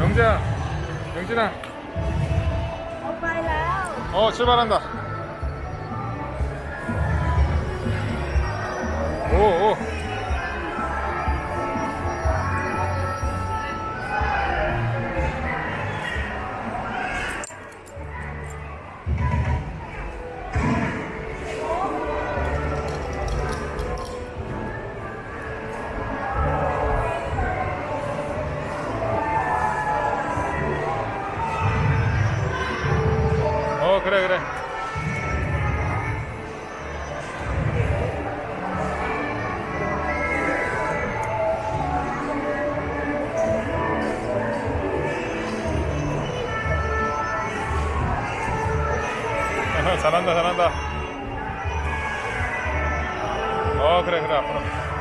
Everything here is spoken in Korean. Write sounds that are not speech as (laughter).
명재야 명진아. 오빠 일로요 어 출발한다. 오오. 어 그래 그래. (laughs) 잘한다 잘한다. 어 그래 그래 앞으로